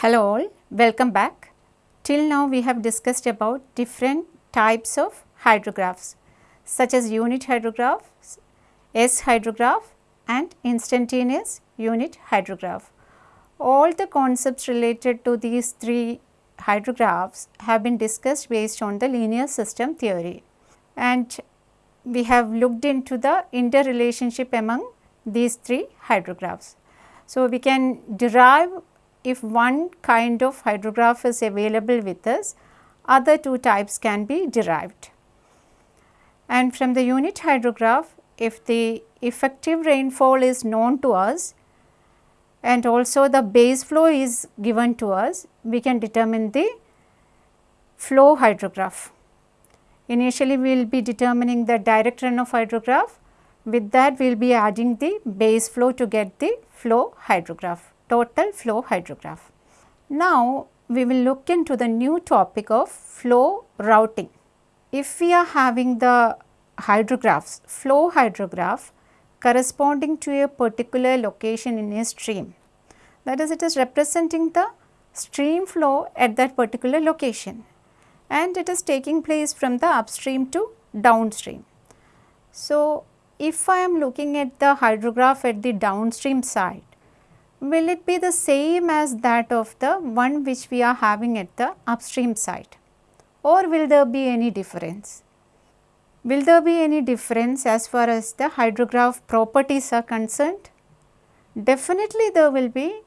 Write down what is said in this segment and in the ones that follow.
Hello all, welcome back. Till now we have discussed about different types of hydrographs such as unit hydrographs, S hydrograph and instantaneous unit hydrograph. All the concepts related to these three hydrographs have been discussed based on the linear system theory and we have looked into the interrelationship among these three hydrographs. So, we can derive if one kind of hydrograph is available with us, other two types can be derived. And from the unit hydrograph, if the effective rainfall is known to us and also the base flow is given to us, we can determine the flow hydrograph. Initially, we will be determining the direct runoff hydrograph. With that, we will be adding the base flow to get the flow hydrograph, total flow hydrograph. Now, we will look into the new topic of flow routing. If we are having the hydrographs, flow hydrograph corresponding to a particular location in a stream, that is it is representing the stream flow at that particular location and it is taking place from the upstream to downstream. So, if I am looking at the hydrograph at the downstream side, will it be the same as that of the one which we are having at the upstream side or will there be any difference? Will there be any difference as far as the hydrograph properties are concerned? Definitely there will be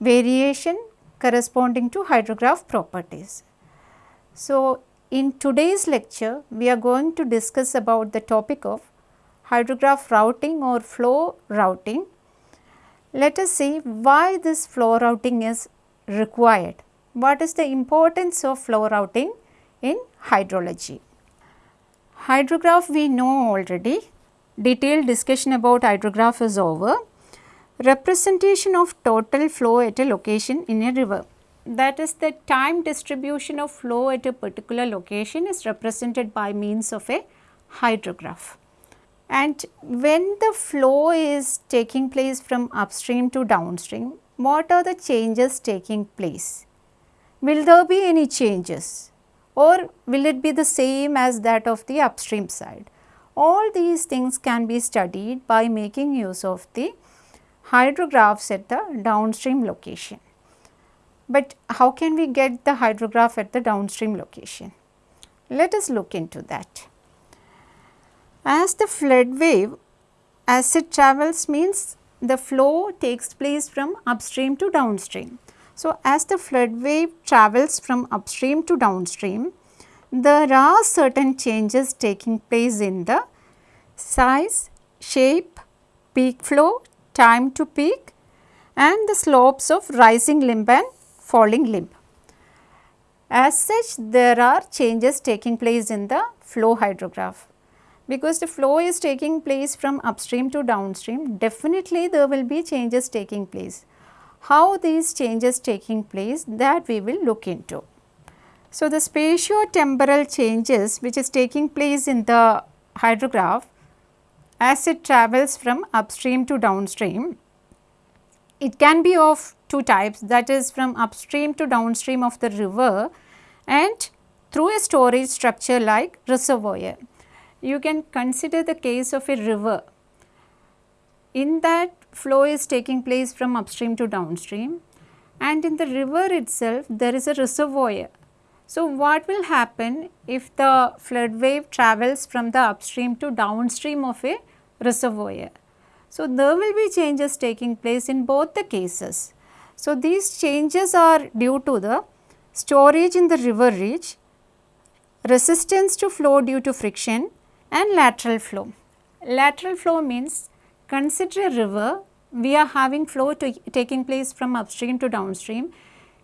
variation corresponding to hydrograph properties. So, in today's lecture, we are going to discuss about the topic of hydrograph routing or flow routing. Let us see why this flow routing is required. What is the importance of flow routing in hydrology? Hydrograph we know already, detailed discussion about hydrograph is over. Representation of total flow at a location in a river that is the time distribution of flow at a particular location is represented by means of a hydrograph. And when the flow is taking place from upstream to downstream, what are the changes taking place? Will there be any changes or will it be the same as that of the upstream side? All these things can be studied by making use of the hydrographs at the downstream location. But how can we get the hydrograph at the downstream location? Let us look into that. As the flood wave as it travels means the flow takes place from upstream to downstream. So, as the flood wave travels from upstream to downstream, there are certain changes taking place in the size, shape, peak flow, time to peak and the slopes of rising limb and falling limb. As such there are changes taking place in the flow hydrograph. Because the flow is taking place from upstream to downstream definitely there will be changes taking place. How these changes taking place that we will look into. So, the spatio-temporal changes which is taking place in the hydrograph as it travels from upstream to downstream, it can be of two types that is from upstream to downstream of the river and through a storage structure like reservoir. You can consider the case of a river. In that flow is taking place from upstream to downstream and in the river itself there is a reservoir. So, what will happen if the flood wave travels from the upstream to downstream of a reservoir? So, there will be changes taking place in both the cases. So, these changes are due to the storage in the river reach, resistance to flow due to friction and lateral flow. Lateral flow means consider a river, we are having flow taking place from upstream to downstream.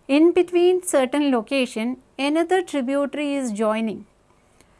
In between certain location, another tributary is joining.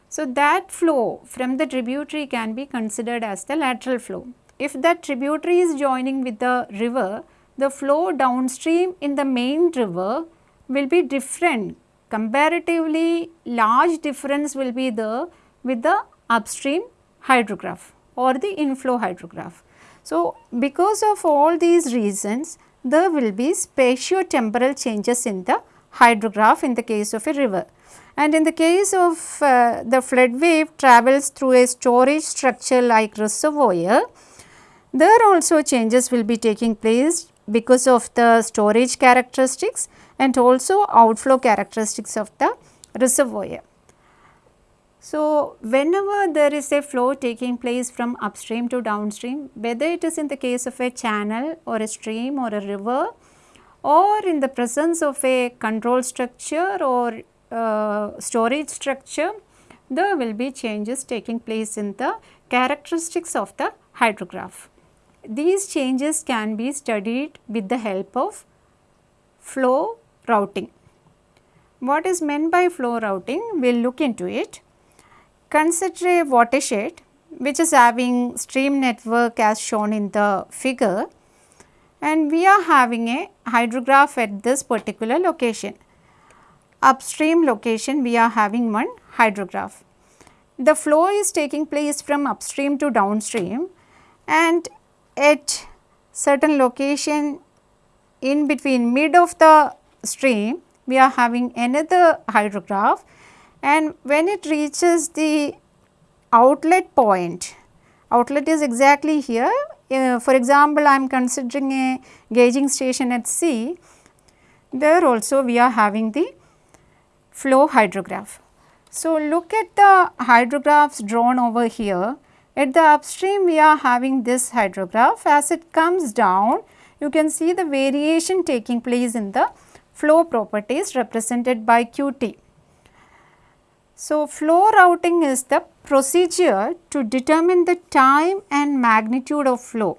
So, that flow from the tributary can be considered as the lateral flow. If that tributary is joining with the river, the flow downstream in the main river will be different. Comparatively large difference will be there with the upstream hydrograph or the inflow hydrograph. So, because of all these reasons there will be spatio-temporal changes in the hydrograph in the case of a river. And in the case of uh, the flood wave travels through a storage structure like reservoir, there also changes will be taking place because of the storage characteristics and also outflow characteristics of the reservoir. So, whenever there is a flow taking place from upstream to downstream, whether it is in the case of a channel or a stream or a river or in the presence of a control structure or uh, storage structure, there will be changes taking place in the characteristics of the hydrograph. These changes can be studied with the help of flow routing. What is meant by flow routing? We will look into it. Consider a watershed which is having stream network as shown in the figure and we are having a hydrograph at this particular location. Upstream location we are having one hydrograph. The flow is taking place from upstream to downstream and at certain location in between mid of the stream we are having another hydrograph and when it reaches the outlet point, outlet is exactly here. Uh, for example, I am considering a gauging station at C, there also we are having the flow hydrograph. So, look at the hydrographs drawn over here. At the upstream we are having this hydrograph as it comes down you can see the variation taking place in the flow properties represented by QT. So, flow routing is the procedure to determine the time and magnitude of flow.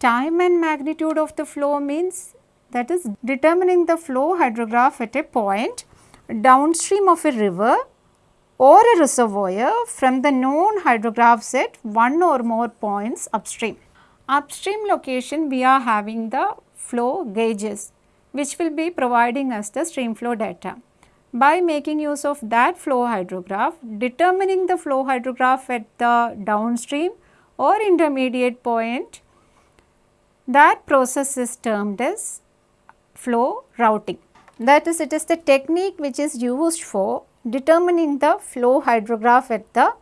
Time and magnitude of the flow means that is determining the flow hydrograph at a point downstream of a river or a reservoir from the known hydrographs at one or more points upstream. Upstream location we are having the flow gauges which will be providing us the stream flow data by making use of that flow hydrograph, determining the flow hydrograph at the downstream or intermediate point, that process is termed as flow routing. That is, it is the technique which is used for determining the flow hydrograph at the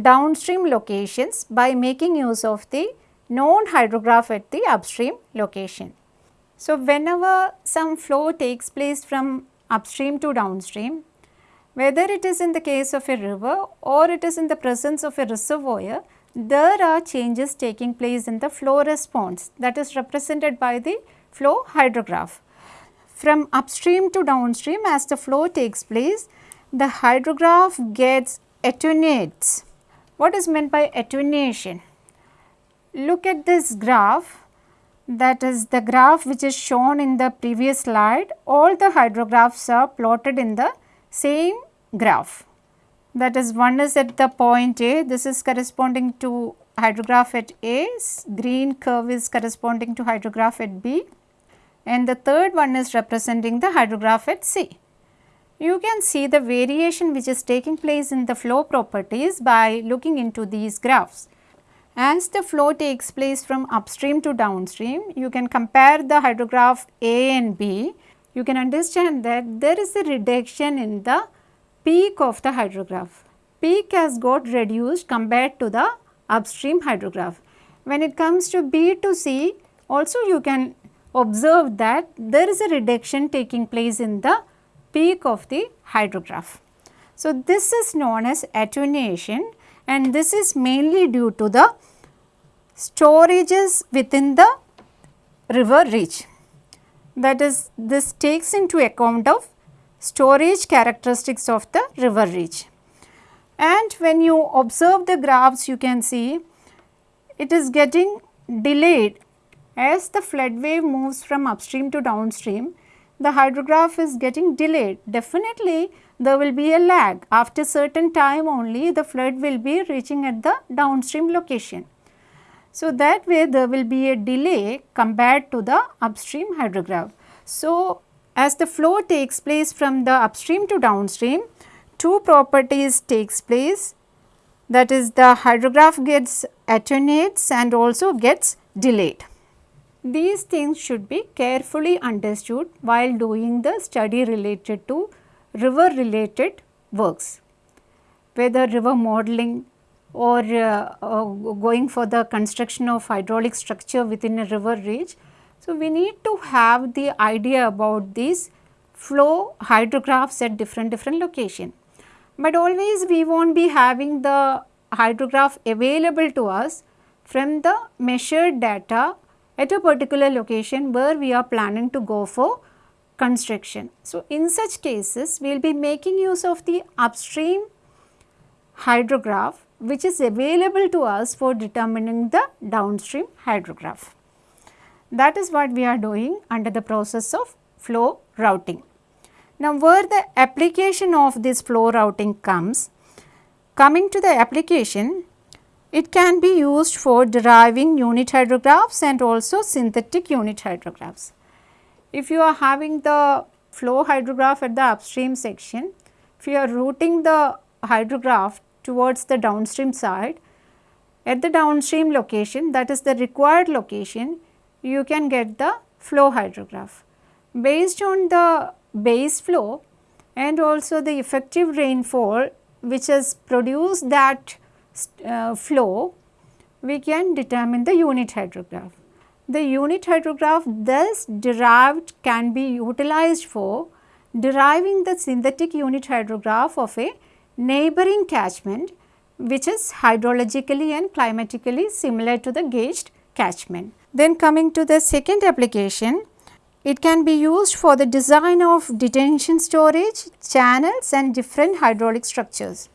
downstream locations by making use of the known hydrograph at the upstream location. So, whenever some flow takes place from upstream to downstream, whether it is in the case of a river or it is in the presence of a reservoir, there are changes taking place in the flow response that is represented by the flow hydrograph. From upstream to downstream as the flow takes place, the hydrograph gets attenuates. What is meant by attenuation? Look at this graph that is the graph which is shown in the previous slide, all the hydrographs are plotted in the same graph. That is one is at the point A, this is corresponding to hydrograph at A, green curve is corresponding to hydrograph at B and the third one is representing the hydrograph at C. You can see the variation which is taking place in the flow properties by looking into these graphs. As the flow takes place from upstream to downstream, you can compare the hydrograph A and B. You can understand that there is a reduction in the peak of the hydrograph. Peak has got reduced compared to the upstream hydrograph. When it comes to B to C, also you can observe that there is a reduction taking place in the peak of the hydrograph. So, this is known as attenuation and this is mainly due to the storages within the river reach. That is this takes into account of storage characteristics of the river reach. And when you observe the graphs you can see it is getting delayed as the flood wave moves from upstream to downstream the hydrograph is getting delayed. Definitely there will be a lag after certain time only the flood will be reaching at the downstream location. So, that way there will be a delay compared to the upstream hydrograph. So, as the flow takes place from the upstream to downstream, two properties takes place that is the hydrograph gets attenuates and also gets delayed. These things should be carefully understood while doing the study related to river related works, whether river modeling or uh, uh, going for the construction of hydraulic structure within a river reach. So, we need to have the idea about these flow hydrographs at different different location. But always we not be having the hydrograph available to us from the measured data at a particular location where we are planning to go for construction. So, in such cases we will be making use of the upstream hydrograph which is available to us for determining the downstream hydrograph. That is what we are doing under the process of flow routing. Now, where the application of this flow routing comes, coming to the application, it can be used for deriving unit hydrographs and also synthetic unit hydrographs. If you are having the flow hydrograph at the upstream section, if you are routing the hydrograph towards the downstream side, at the downstream location that is the required location, you can get the flow hydrograph. Based on the base flow and also the effective rainfall which has produced that uh, flow, we can determine the unit hydrograph. The unit hydrograph thus derived can be utilized for deriving the synthetic unit hydrograph of a neighboring catchment which is hydrologically and climatically similar to the gauged catchment. Then coming to the second application, it can be used for the design of detention storage, channels and different hydraulic structures.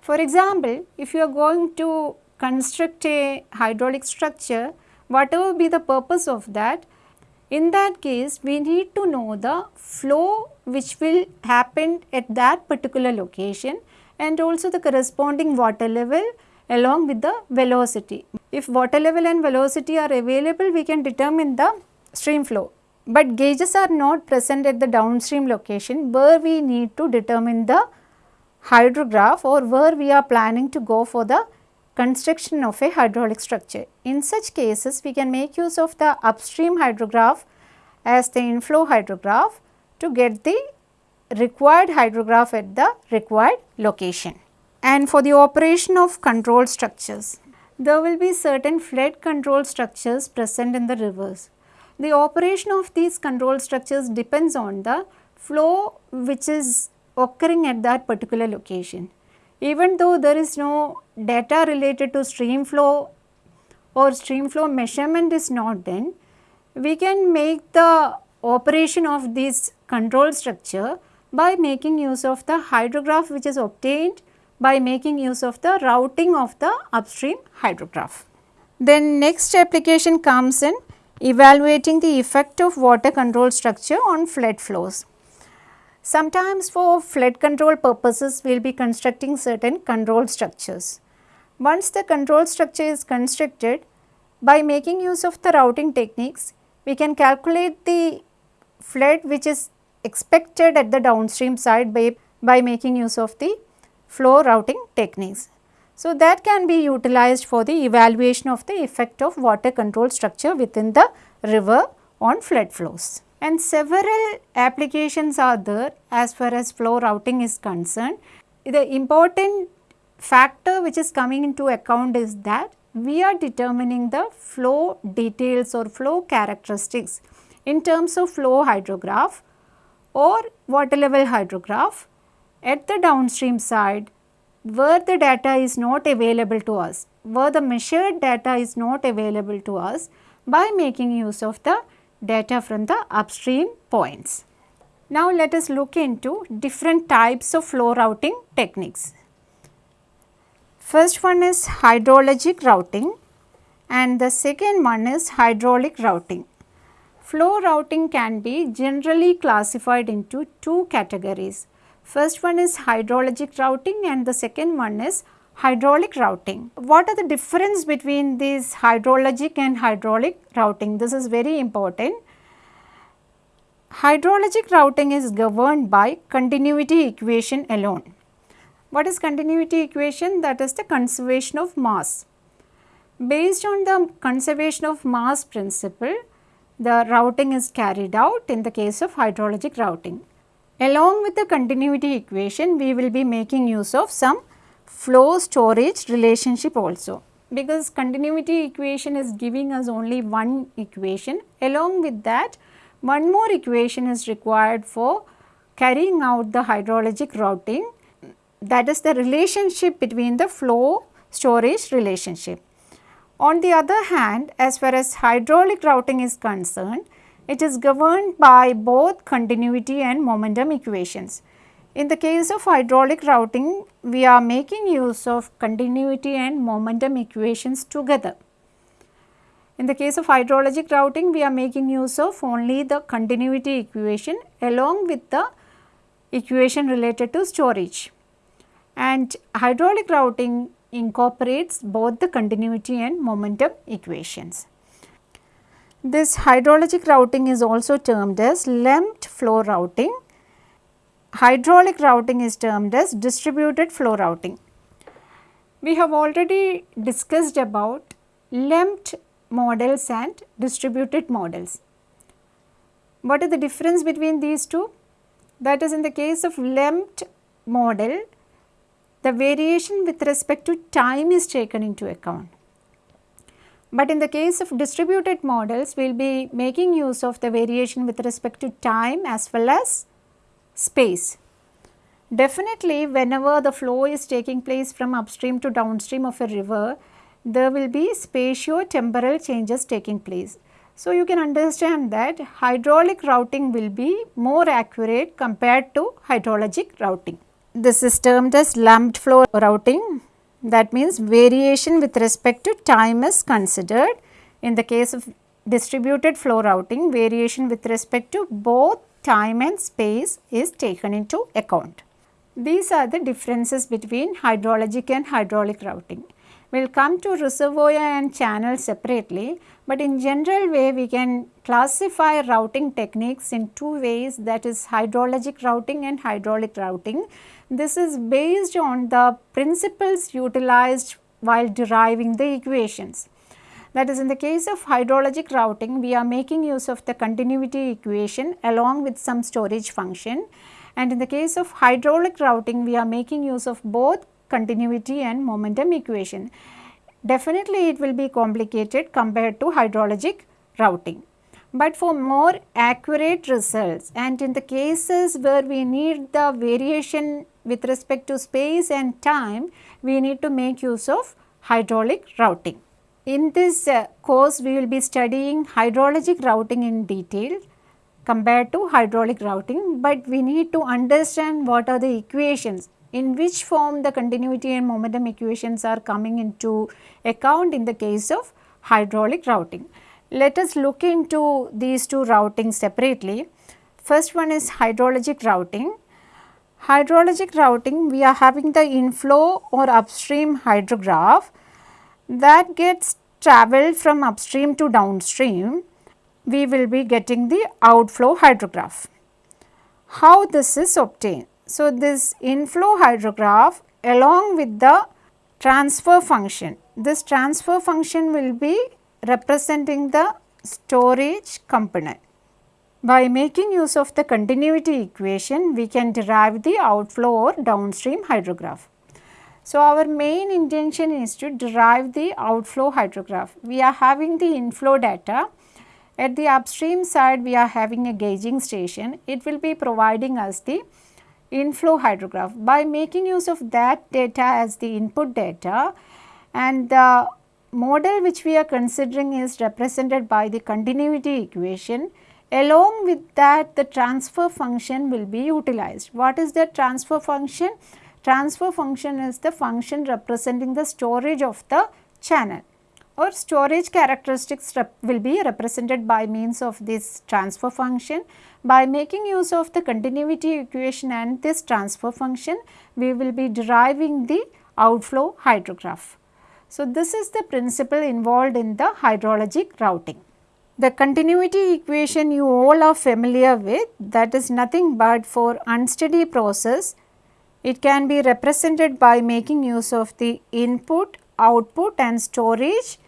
For example, if you are going to construct a hydraulic structure, whatever be the purpose of that, in that case we need to know the flow which will happen at that particular location and also the corresponding water level along with the velocity. If water level and velocity are available, we can determine the stream flow but gauges are not present at the downstream location where we need to determine the hydrograph or where we are planning to go for the construction of a hydraulic structure. In such cases, we can make use of the upstream hydrograph as the inflow hydrograph to get the required hydrograph at the required location. And for the operation of control structures, there will be certain flood control structures present in the rivers. The operation of these control structures depends on the flow which is occurring at that particular location. Even though there is no data related to stream flow or stream flow measurement is not done, we can make the operation of this control structure by making use of the hydrograph which is obtained by making use of the routing of the upstream hydrograph. Then next application comes in evaluating the effect of water control structure on flood flows. Sometimes for flood control purposes, we will be constructing certain control structures. Once the control structure is constructed, by making use of the routing techniques, we can calculate the flood which is expected at the downstream side by, by making use of the flow routing techniques. So, that can be utilized for the evaluation of the effect of water control structure within the river on flood flows. And several applications are there as far as flow routing is concerned. The important factor which is coming into account is that we are determining the flow details or flow characteristics in terms of flow hydrograph or water level hydrograph at the downstream side where the data is not available to us, where the measured data is not available to us by making use of the data from the upstream points. Now, let us look into different types of flow routing techniques. First one is hydrologic routing and the second one is hydraulic routing. Flow routing can be generally classified into two categories. First one is hydrologic routing and the second one is hydraulic routing. What are the difference between this hydrologic and hydraulic routing? This is very important. Hydrologic routing is governed by continuity equation alone. What is continuity equation? That is the conservation of mass. Based on the conservation of mass principle, the routing is carried out in the case of hydrologic routing. Along with the continuity equation, we will be making use of some flow storage relationship also because continuity equation is giving us only one equation. Along with that, one more equation is required for carrying out the hydrologic routing that is the relationship between the flow storage relationship. On the other hand, as far as hydraulic routing is concerned, it is governed by both continuity and momentum equations. In the case of hydraulic routing, we are making use of continuity and momentum equations together. In the case of hydrologic routing, we are making use of only the continuity equation along with the equation related to storage. And hydraulic routing incorporates both the continuity and momentum equations. This hydrologic routing is also termed as lumped flow routing. Hydraulic routing is termed as distributed flow routing. We have already discussed about lumped models and distributed models. What is the difference between these two? That is in the case of lumped model, the variation with respect to time is taken into account. But in the case of distributed models, we will be making use of the variation with respect to time as well as space. Definitely whenever the flow is taking place from upstream to downstream of a river, there will be spatio-temporal changes taking place. So, you can understand that hydraulic routing will be more accurate compared to hydrologic routing. This is termed as lumped flow routing that means variation with respect to time is considered. In the case of distributed flow routing variation with respect to both time and space is taken into account. These are the differences between hydrologic and hydraulic routing. We will come to reservoir and channel separately, but in general way we can classify routing techniques in two ways that is hydrologic routing and hydraulic routing. This is based on the principles utilized while deriving the equations. That is in the case of hydrologic routing, we are making use of the continuity equation along with some storage function and in the case of hydraulic routing, we are making use of both continuity and momentum equation. Definitely it will be complicated compared to hydrologic routing. But for more accurate results and in the cases where we need the variation with respect to space and time, we need to make use of hydraulic routing. In this uh, course, we will be studying hydrologic routing in detail compared to hydraulic routing, but we need to understand what are the equations in which form the continuity and momentum equations are coming into account in the case of hydraulic routing. Let us look into these two routings separately. First one is hydrologic routing hydrologic routing we are having the inflow or upstream hydrograph that gets traveled from upstream to downstream we will be getting the outflow hydrograph. How this is obtained? So, this inflow hydrograph along with the transfer function, this transfer function will be representing the storage component. By making use of the continuity equation, we can derive the outflow or downstream hydrograph. So, our main intention is to derive the outflow hydrograph. We are having the inflow data. At the upstream side, we are having a gauging station. It will be providing us the inflow hydrograph. By making use of that data as the input data and the model which we are considering is represented by the continuity equation, Along with that the transfer function will be utilized. What is the transfer function? Transfer function is the function representing the storage of the channel or storage characteristics will be represented by means of this transfer function. By making use of the continuity equation and this transfer function, we will be deriving the outflow hydrograph. So, this is the principle involved in the hydrologic routing. The continuity equation you all are familiar with that is nothing but for unsteady process it can be represented by making use of the input, output and storage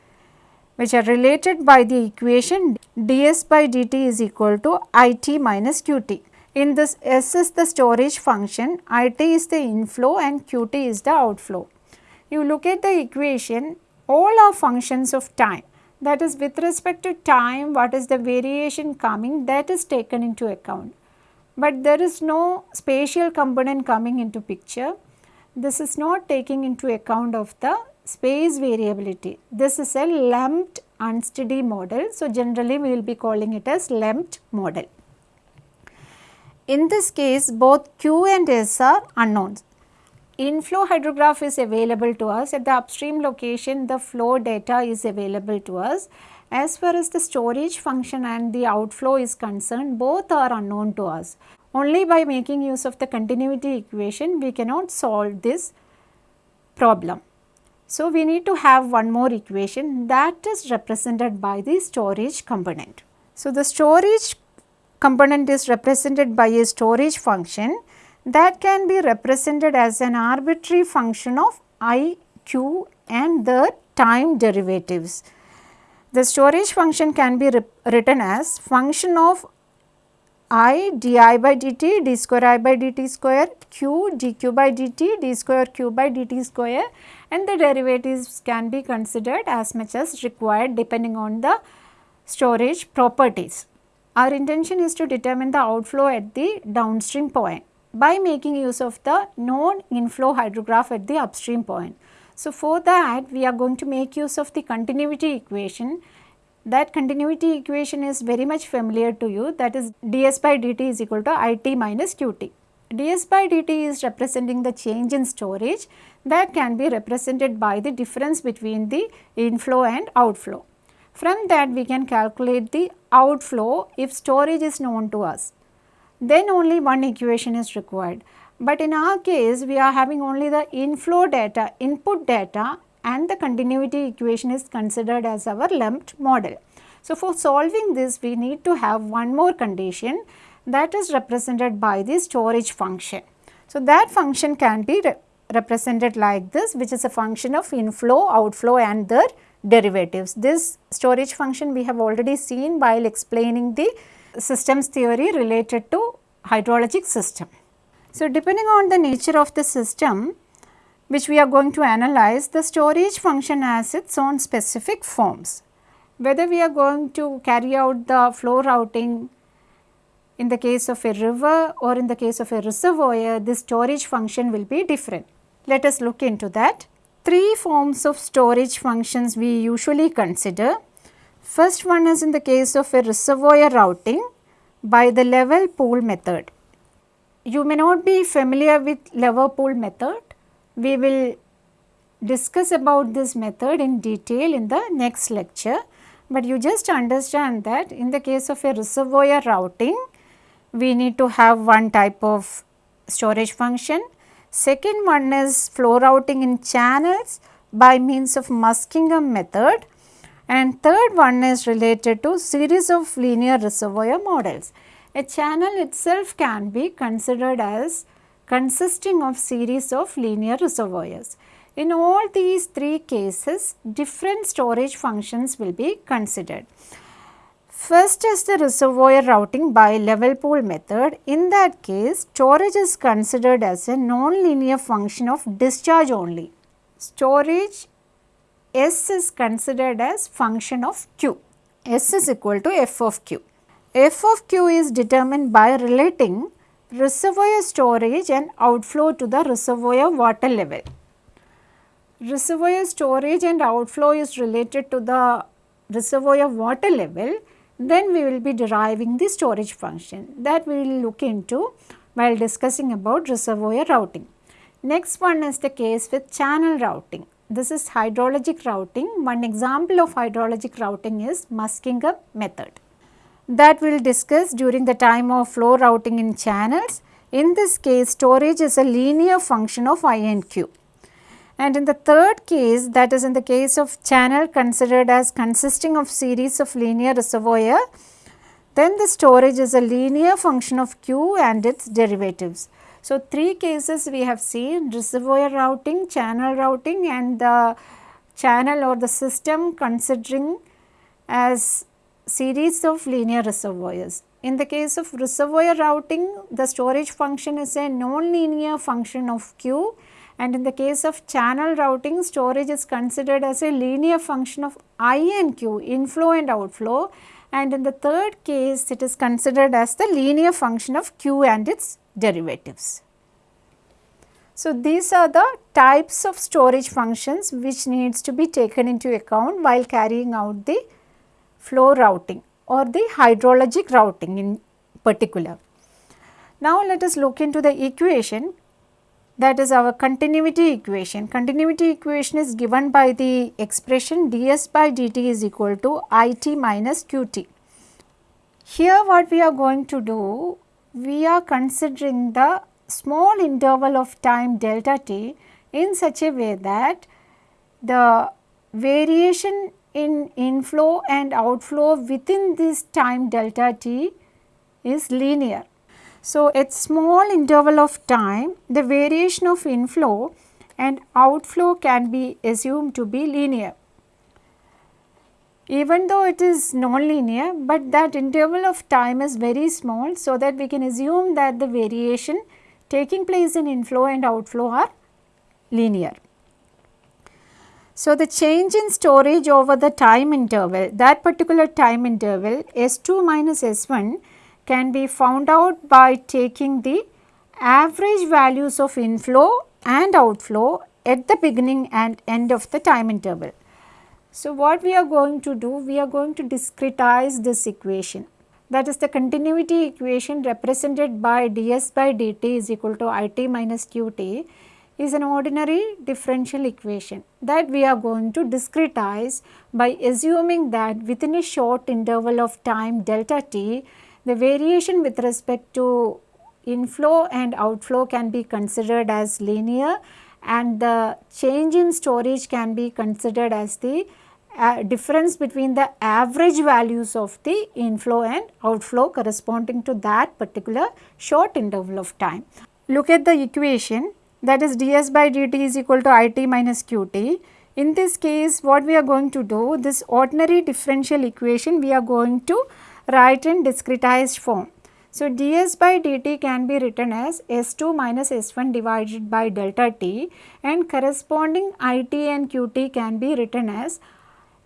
which are related by the equation ds by dt is equal to it minus qt. In this S is the storage function, it is the inflow and qt is the outflow. You look at the equation, all are functions of time that is with respect to time what is the variation coming that is taken into account. But there is no spatial component coming into picture. This is not taking into account of the space variability. This is a lumped unsteady model. So, generally we will be calling it as lumped model. In this case both Q and S are unknowns. Inflow hydrograph is available to us at the upstream location the flow data is available to us. As far as the storage function and the outflow is concerned both are unknown to us. Only by making use of the continuity equation we cannot solve this problem. So, we need to have one more equation that is represented by the storage component. So, the storage component is represented by a storage function that can be represented as an arbitrary function of i, q and the time derivatives. The storage function can be written as function of i di by dt d square i by dt square q dq by dt d square q by dt square and the derivatives can be considered as much as required depending on the storage properties. Our intention is to determine the outflow at the downstream point by making use of the known inflow hydrograph at the upstream point. So, for that we are going to make use of the continuity equation. That continuity equation is very much familiar to you that is ds by dt is equal to it minus qt. ds by dt is representing the change in storage that can be represented by the difference between the inflow and outflow. From that we can calculate the outflow if storage is known to us then only one equation is required. But in our case we are having only the inflow data, input data and the continuity equation is considered as our lumped model. So, for solving this we need to have one more condition that is represented by the storage function. So, that function can be re represented like this which is a function of inflow, outflow and their derivatives. This storage function we have already seen while explaining the systems theory related to hydrologic system. So, depending on the nature of the system which we are going to analyze, the storage function has its own specific forms. Whether we are going to carry out the flow routing in the case of a river or in the case of a reservoir, the storage function will be different. Let us look into that. Three forms of storage functions we usually consider. First one is in the case of a reservoir routing by the level pool method. You may not be familiar with level pool method. We will discuss about this method in detail in the next lecture, but you just understand that in the case of a reservoir routing, we need to have one type of storage function. Second one is flow routing in channels by means of Muskingum method and third one is related to series of linear reservoir models. A channel itself can be considered as consisting of series of linear reservoirs. In all these three cases, different storage functions will be considered. First is the reservoir routing by level pool method. In that case, storage is considered as a non-linear function of discharge only. Storage S is considered as function of Q. S is equal to f of Q. f of Q is determined by relating reservoir storage and outflow to the reservoir water level. Reservoir storage and outflow is related to the reservoir water level, then we will be deriving the storage function that we will look into while discussing about reservoir routing. Next one is the case with channel routing. This is hydrologic routing. One example of hydrologic routing is Muskingum method that we will discuss during the time of flow routing in channels. In this case storage is a linear function of I and Q. And in the third case that is in the case of channel considered as consisting of series of linear reservoir, then the storage is a linear function of Q and its derivatives. So, three cases we have seen reservoir routing, channel routing and the channel or the system considering as series of linear reservoirs. In the case of reservoir routing, the storage function is a non-linear function of Q and in the case of channel routing, storage is considered as a linear function of I and Q, inflow and outflow and in the third case, it is considered as the linear function of Q and its derivatives. So, these are the types of storage functions which needs to be taken into account while carrying out the flow routing or the hydrologic routing in particular. Now, let us look into the equation that is our continuity equation. Continuity equation is given by the expression ds by dt is equal to it minus qt. Here what we are going to do, we are considering the small interval of time delta t in such a way that the variation in inflow and outflow within this time delta t is linear. So, at small interval of time the variation of inflow and outflow can be assumed to be linear. Even though it is non-linear, but that interval of time is very small so that we can assume that the variation taking place in inflow and outflow are linear. So, the change in storage over the time interval that particular time interval S2 minus S1 can be found out by taking the average values of inflow and outflow at the beginning and end of the time interval. So, what we are going to do? We are going to discretize this equation that is the continuity equation represented by ds by dt is equal to it minus qt is an ordinary differential equation that we are going to discretize by assuming that within a short interval of time delta t the variation with respect to inflow and outflow can be considered as linear and the change in storage can be considered as the uh, difference between the average values of the inflow and outflow corresponding to that particular short interval of time. Look at the equation that is ds by dt is equal to it minus qt. In this case what we are going to do this ordinary differential equation we are going to write in discretized form. So, ds by dt can be written as S2 minus S1 divided by delta t and corresponding it and qt can be written as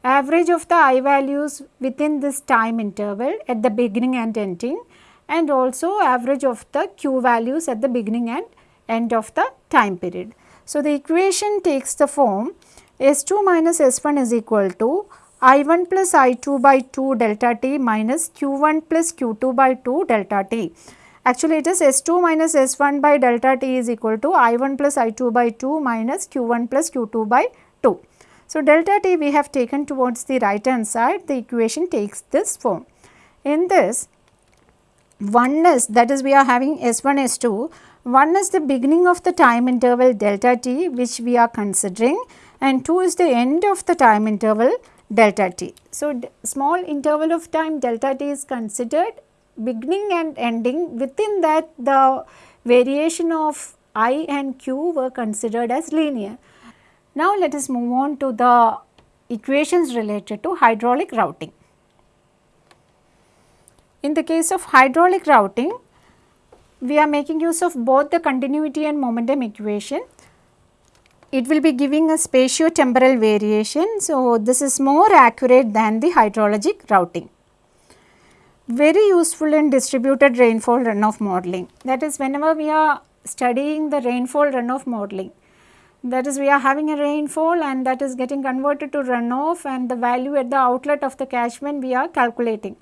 average of the i values within this time interval at the beginning and ending and also average of the q values at the beginning and end of the time period. So, the equation takes the form S2 minus S1 is equal to I1 plus I2 by 2 delta t minus Q1 plus Q2 by 2 delta t. Actually, it is S2 minus S1 by delta t is equal to I1 plus I2 by 2 minus Q1 plus Q2 by 2. So, delta t we have taken towards the right hand side the equation takes this form. In this oneness that is we are having S1 S2 one is the beginning of the time interval delta t which we are considering and 2 is the end of the time interval delta t. So, small interval of time delta t is considered beginning and ending within that the variation of i and q were considered as linear. Now, let us move on to the equations related to hydraulic routing. In the case of hydraulic routing, we are making use of both the continuity and momentum equation. It will be giving a spatio-temporal variation. So, this is more accurate than the hydrologic routing. Very useful in distributed rainfall runoff modeling. That is whenever we are studying the rainfall runoff modeling, that is we are having a rainfall and that is getting converted to runoff and the value at the outlet of the catchment we are calculating.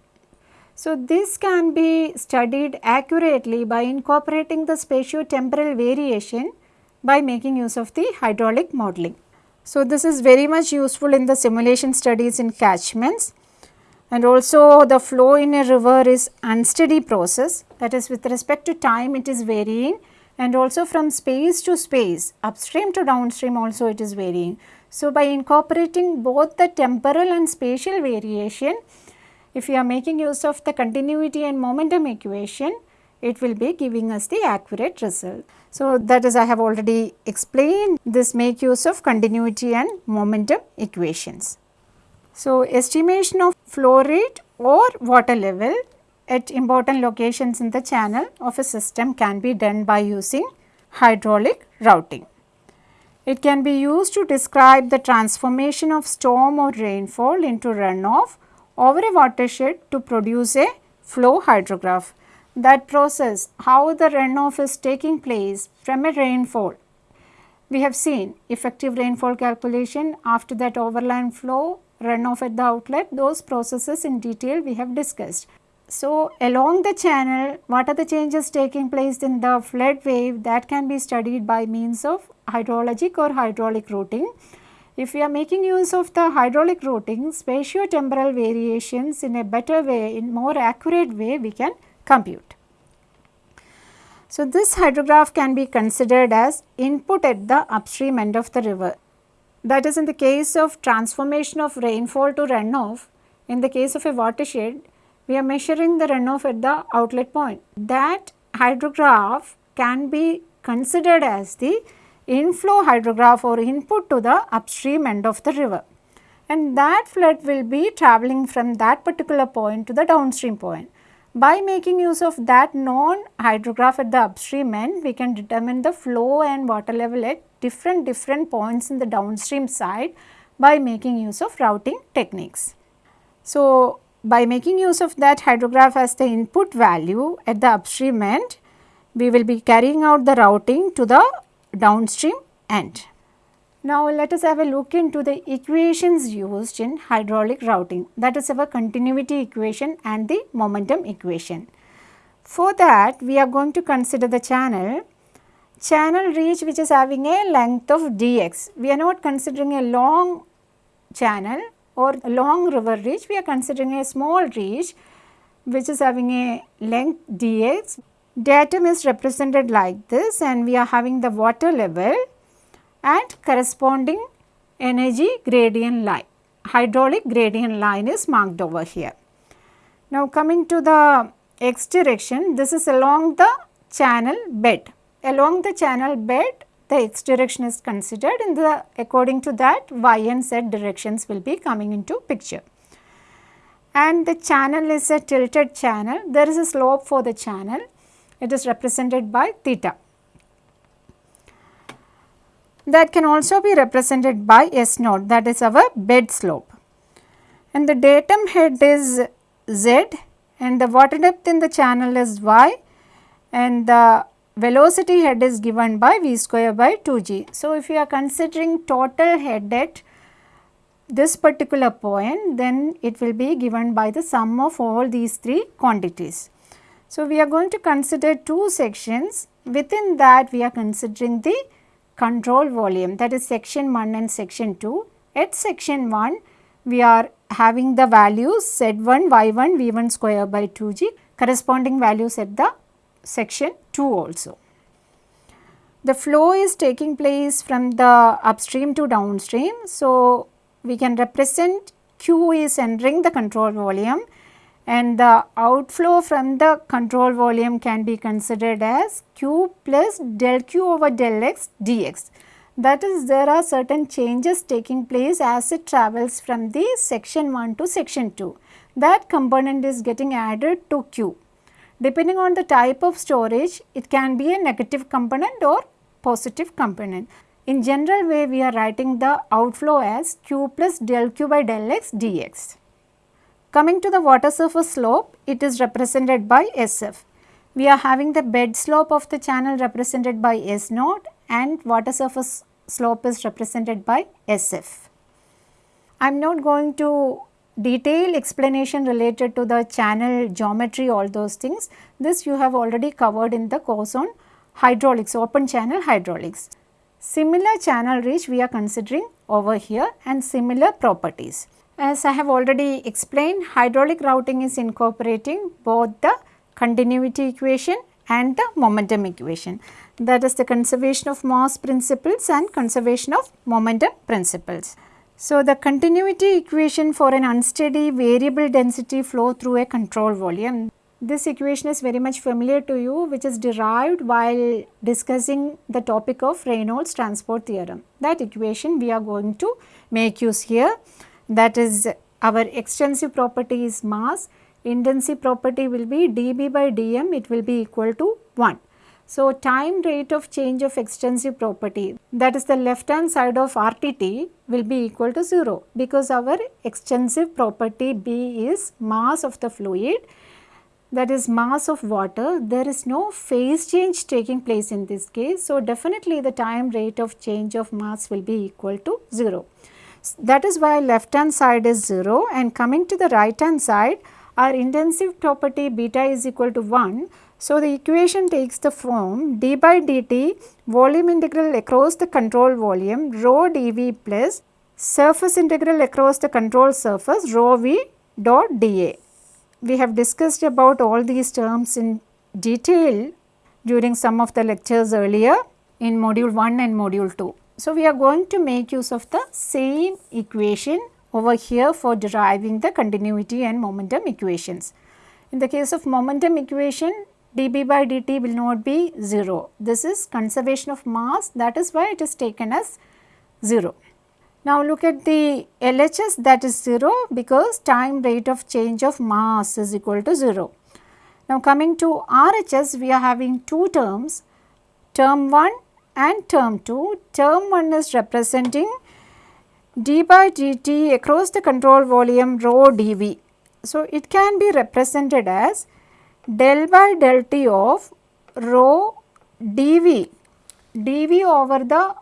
So, this can be studied accurately by incorporating the spatio-temporal variation by making use of the hydraulic modeling. So, this is very much useful in the simulation studies in catchments and also the flow in a river is unsteady process that is with respect to time it is varying and also from space to space upstream to downstream also it is varying. So, by incorporating both the temporal and spatial variation if you are making use of the continuity and momentum equation it will be giving us the accurate result. So, that is I have already explained this make use of continuity and momentum equations. So, estimation of flow rate or water level at important locations in the channel of a system can be done by using hydraulic routing. It can be used to describe the transformation of storm or rainfall into runoff over a watershed to produce a flow hydrograph. That process, how the runoff is taking place from a rainfall. We have seen effective rainfall calculation, after that overland flow, runoff at the outlet, those processes in detail we have discussed. So, along the channel what are the changes taking place in the flood wave that can be studied by means of hydrologic or hydraulic routing. If we are making use of the hydraulic routing spatio-temporal variations in a better way in more accurate way we can compute. So, this hydrograph can be considered as input at the upstream end of the river. That is in the case of transformation of rainfall to runoff, in the case of a watershed we are measuring the runoff at the outlet point. That hydrograph can be considered as the inflow hydrograph or input to the upstream end of the river. And that flood will be travelling from that particular point to the downstream point. By making use of that known hydrograph at the upstream end, we can determine the flow and water level at different different points in the downstream side by making use of routing techniques. So, by making use of that hydrograph as the input value at the upstream end, we will be carrying out the routing to the downstream end. Now, let us have a look into the equations used in hydraulic routing that is our continuity equation and the momentum equation. For that we are going to consider the channel, channel reach which is having a length of dx. We are not considering a long channel or long river reach, we are considering a small reach which is having a length dx. Datum is represented like this and we are having the water level and corresponding energy gradient line. Hydraulic gradient line is marked over here. Now coming to the x direction, this is along the channel bed. Along the channel bed, the x direction is considered and the according to that y and z directions will be coming into picture. And the channel is a tilted channel, there is a slope for the channel, it is represented by theta. That can also be represented by S naught that is our bed slope. And the datum head is Z and the water depth in the channel is Y and the velocity head is given by v square by 2g. So, if you are considering total head at this particular point then it will be given by the sum of all these three quantities. So, we are going to consider two sections within that we are considering the control volume that is section 1 and section 2. At section 1 we are having the values z1, y1, v1 square by 2g corresponding values at the section 2 also. The flow is taking place from the upstream to downstream. So, we can represent Q is entering the control volume and the outflow from the control volume can be considered as Q plus del Q over del X dx. That is there are certain changes taking place as it travels from the section 1 to section 2. That component is getting added to Q. Depending on the type of storage, it can be a negative component or positive component. In general way, we are writing the outflow as q plus del q by del x dx. Coming to the water surface slope, it is represented by SF. We are having the bed slope of the channel represented by S naught and water surface slope is represented by SF. I am not going to detailed explanation related to the channel geometry all those things. This you have already covered in the course on hydraulics, open channel hydraulics. Similar channel reach we are considering over here and similar properties. As I have already explained, hydraulic routing is incorporating both the continuity equation and the momentum equation. That is the conservation of mass principles and conservation of momentum principles. So, the continuity equation for an unsteady variable density flow through a control volume. This equation is very much familiar to you which is derived while discussing the topic of Reynolds transport theorem. That equation we are going to make use here that is our extensive property is mass, intensive property will be dB by dm it will be equal to 1. So, time rate of change of extensive property that is the left hand side of RTT will be equal to 0 because our extensive property B is mass of the fluid that is mass of water there is no phase change taking place in this case. So, definitely the time rate of change of mass will be equal to 0. That is why left hand side is 0 and coming to the right hand side our intensive property beta is equal to 1 so, the equation takes the form d by dt volume integral across the control volume rho dV plus surface integral across the control surface rho v dot dA. We have discussed about all these terms in detail during some of the lectures earlier in module 1 and module 2. So, we are going to make use of the same equation over here for deriving the continuity and momentum equations. In the case of momentum equation, dB by dt will not be 0. This is conservation of mass that is why it is taken as 0. Now look at the LHS that is 0 because time rate of change of mass is equal to 0. Now coming to RHS we are having two terms term 1 and term 2. Term 1 is representing d by dt across the control volume rho dV. So it can be represented as del by del t of rho dV, dV over the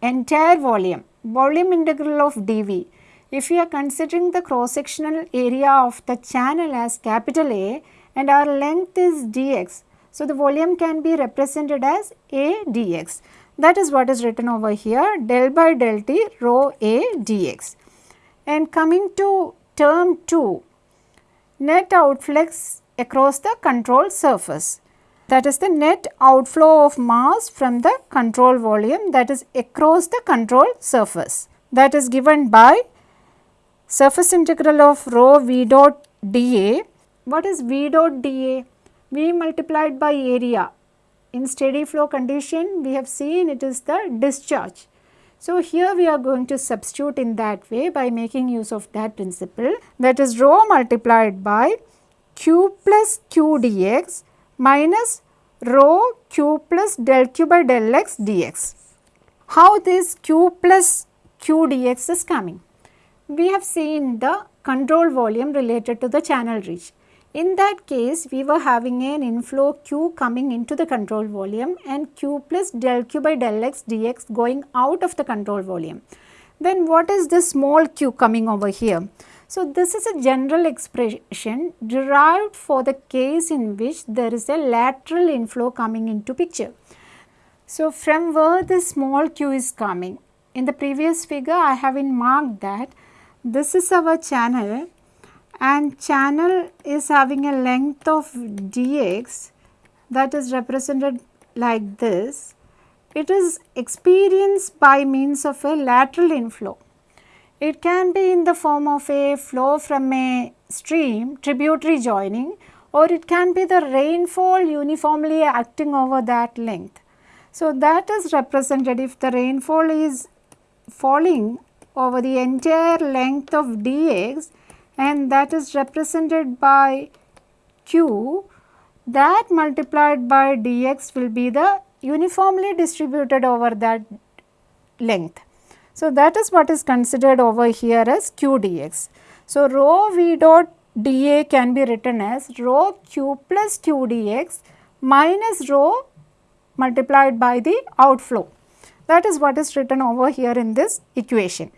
entire volume, volume integral of dV. If we are considering the cross sectional area of the channel as capital A and our length is dx, so the volume can be represented as A dx. That is what is written over here del by del t rho A dx. And coming to term 2, net outflux across the control surface. That is the net outflow of mass from the control volume that is across the control surface. That is given by surface integral of rho v dot dA. What is v dot dA? V multiplied by area. In steady flow condition, we have seen it is the discharge. So, here we are going to substitute in that way by making use of that principle that is rho multiplied by q plus q dx minus rho q plus del q by del x dx. How this q plus q dx is coming? We have seen the control volume related to the channel reach. In that case, we were having an inflow q coming into the control volume and q plus del q by del x dx going out of the control volume. Then what is this small q coming over here? So, this is a general expression derived for the case in which there is a lateral inflow coming into picture. So, from where the small q is coming? In the previous figure I have marked that this is our channel and channel is having a length of dx that is represented like this. It is experienced by means of a lateral inflow. It can be in the form of a flow from a stream, tributary joining or it can be the rainfall uniformly acting over that length. So, that is represented if the rainfall is falling over the entire length of dx and that is represented by q that multiplied by dx will be the uniformly distributed over that length. So, that is what is considered over here as q dx. So, rho v dot dA can be written as rho q plus q dx minus rho multiplied by the outflow. That is what is written over here in this equation.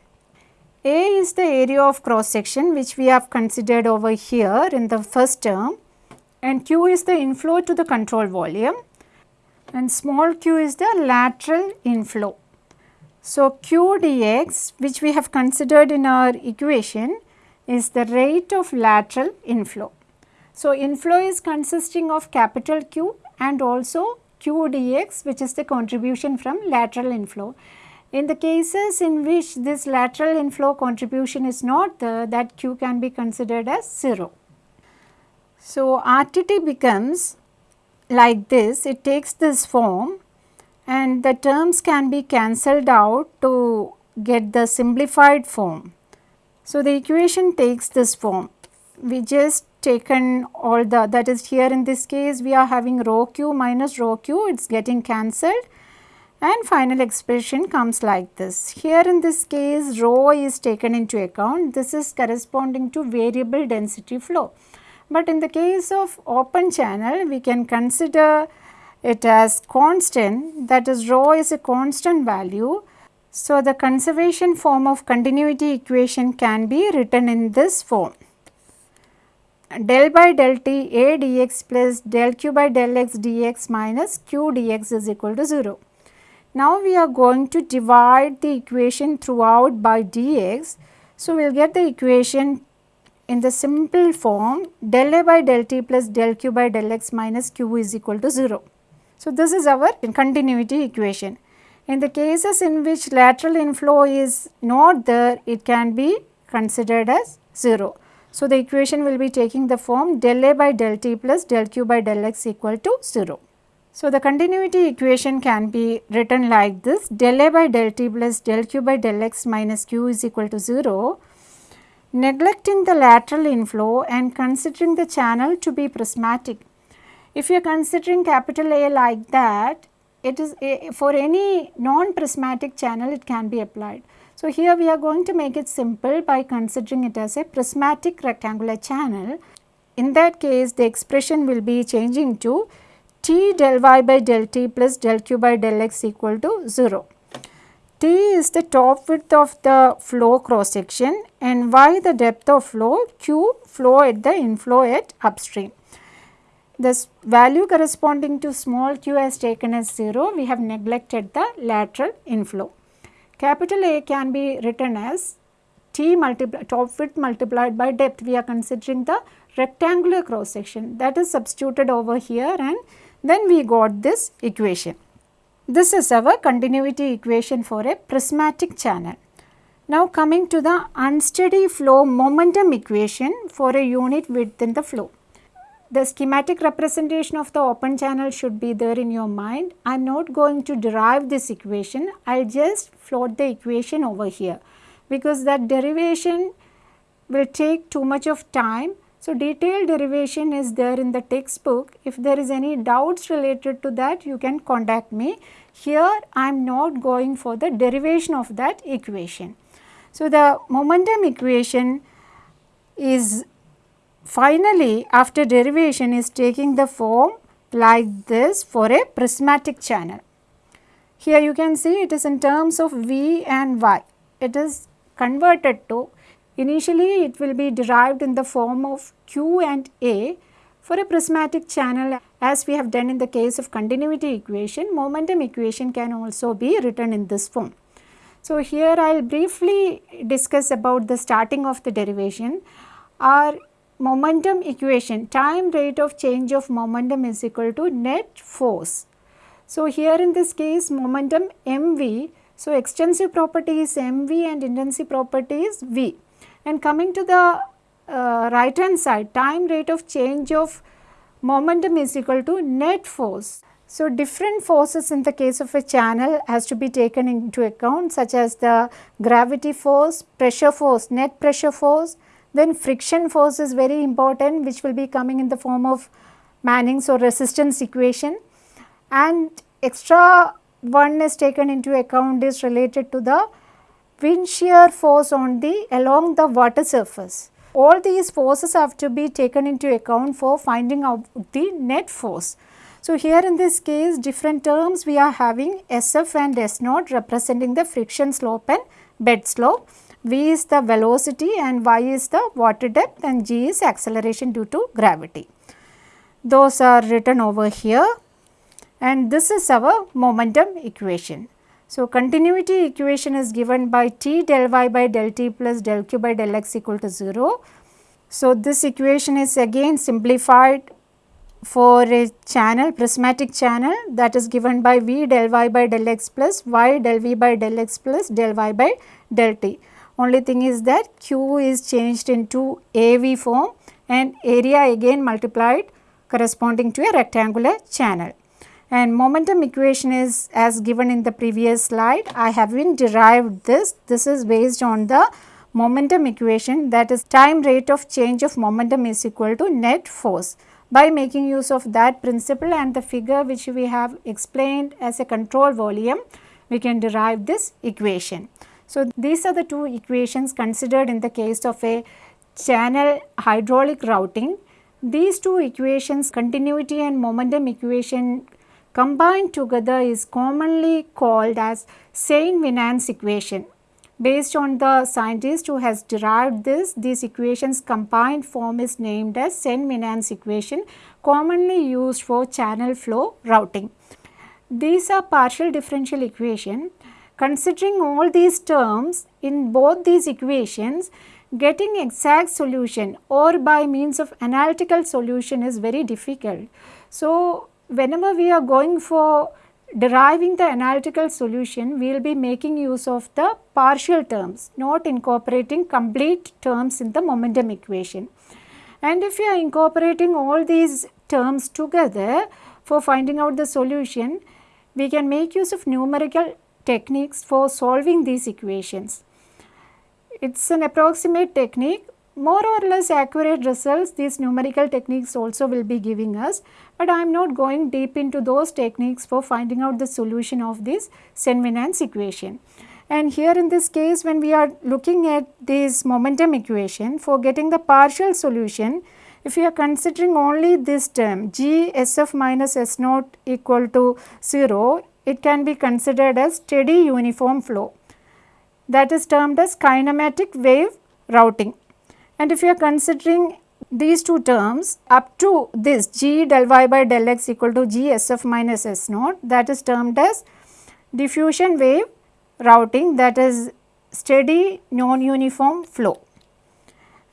A is the area of cross section which we have considered over here in the first term and Q is the inflow to the control volume and small q is the lateral inflow. So, q dx which we have considered in our equation is the rate of lateral inflow. So, inflow is consisting of capital Q and also q dx which is the contribution from lateral inflow. In the cases in which this lateral inflow contribution is not there that q can be considered as 0. So, RTT becomes like this it takes this form and the terms can be cancelled out to get the simplified form. So, the equation takes this form. We just taken all the that is here in this case we are having rho q minus rho q it is getting cancelled and final expression comes like this. Here in this case rho is taken into account this is corresponding to variable density flow. But in the case of open channel we can consider it as constant that is rho is a constant value. So, the conservation form of continuity equation can be written in this form del by del t a dx plus del q by del x dx minus q dx is equal to 0. Now, we are going to divide the equation throughout by dx. So, we will get the equation in the simple form del a by del t plus del q by del x minus q is equal to 0. So, this is our continuity equation. In the cases in which lateral inflow is not there, it can be considered as 0. So, the equation will be taking the form del A by del T plus del Q by del X equal to 0. So, the continuity equation can be written like this del A by del T plus del Q by del X minus Q is equal to 0 neglecting the lateral inflow and considering the channel to be prismatic. If you are considering capital A like that, it is a, for any non-prismatic channel it can be applied. So, here we are going to make it simple by considering it as a prismatic rectangular channel. In that case the expression will be changing to T del y by del t plus del q by del x equal to 0. T is the top width of the flow cross section and y the depth of flow, q flow at the inflow at upstream. This value corresponding to small q as taken as 0, we have neglected the lateral inflow. Capital A can be written as T multiplied top width multiplied by depth. We are considering the rectangular cross section that is substituted over here and then we got this equation. This is our continuity equation for a prismatic channel. Now coming to the unsteady flow momentum equation for a unit width in the flow the schematic representation of the open channel should be there in your mind. I am not going to derive this equation, I will just float the equation over here because that derivation will take too much of time. So, detailed derivation is there in the textbook. If there is any doubts related to that, you can contact me. Here, I am not going for the derivation of that equation. So, the momentum equation is Finally, after derivation is taking the form like this for a prismatic channel. Here you can see it is in terms of V and Y. It is converted to initially it will be derived in the form of Q and A for a prismatic channel as we have done in the case of continuity equation, momentum equation can also be written in this form. So, here I will briefly discuss about the starting of the derivation. Our momentum equation time rate of change of momentum is equal to net force. So, here in this case momentum mv. So, extensive property is mv and intensive property is v and coming to the uh, right hand side time rate of change of momentum is equal to net force. So, different forces in the case of a channel has to be taken into account such as the gravity force, pressure force, net pressure force, then friction force is very important which will be coming in the form of Manning's or resistance equation and extra one is taken into account is related to the wind shear force on the along the water surface. All these forces have to be taken into account for finding out the net force. So, here in this case different terms we are having SF and S naught representing the friction slope and bed slope. V is the velocity and y is the water depth and g is acceleration due to gravity. Those are written over here and this is our momentum equation. So, continuity equation is given by T del y by del t plus del q by del x equal to 0. So, this equation is again simplified for a channel prismatic channel that is given by V del y by del x plus y del v by del x plus del y by del t. Only thing is that Q is changed into AV form and area again multiplied corresponding to a rectangular channel. And momentum equation is as given in the previous slide. I have been derived this. This is based on the momentum equation that is time rate of change of momentum is equal to net force. By making use of that principle and the figure which we have explained as a control volume, we can derive this equation. So, these are the two equations considered in the case of a channel hydraulic routing. These two equations continuity and momentum equation combined together is commonly called as Saint-Venant's equation. Based on the scientist who has derived this, these equations combined form is named as Saint-Venant's equation commonly used for channel flow routing. These are partial differential equation. Considering all these terms in both these equations, getting exact solution or by means of analytical solution is very difficult. So, whenever we are going for deriving the analytical solution, we will be making use of the partial terms, not incorporating complete terms in the momentum equation. And if you are incorporating all these terms together for finding out the solution, we can make use of numerical techniques for solving these equations. It is an approximate technique more or less accurate results these numerical techniques also will be giving us, but I am not going deep into those techniques for finding out the solution of this Saint-Venant's equation. And here in this case when we are looking at this momentum equation for getting the partial solution, if we are considering only this term G SF minus S naught equal to 0, it can be considered as steady uniform flow that is termed as kinematic wave routing. And if you are considering these two terms up to this g del y by del x equal to g s f minus s naught that is termed as diffusion wave routing that is steady non-uniform flow.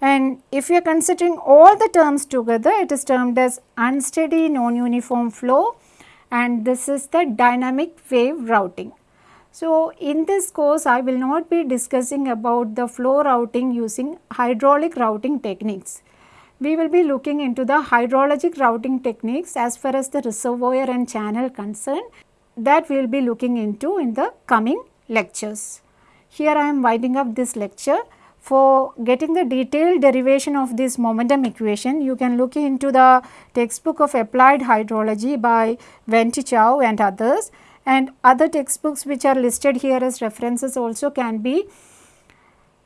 And if you are considering all the terms together it is termed as unsteady non-uniform flow and this is the dynamic wave routing. So, in this course I will not be discussing about the flow routing using hydraulic routing techniques. We will be looking into the hydrologic routing techniques as far as the reservoir and channel concern that we will be looking into in the coming lectures. Here I am winding up this lecture. For getting the detailed derivation of this momentum equation, you can look into the textbook of applied hydrology by Ven Te Chow and others and other textbooks which are listed here as references also can be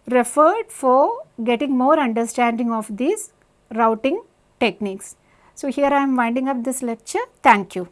referred for getting more understanding of these routing techniques. So, here I am winding up this lecture. Thank you.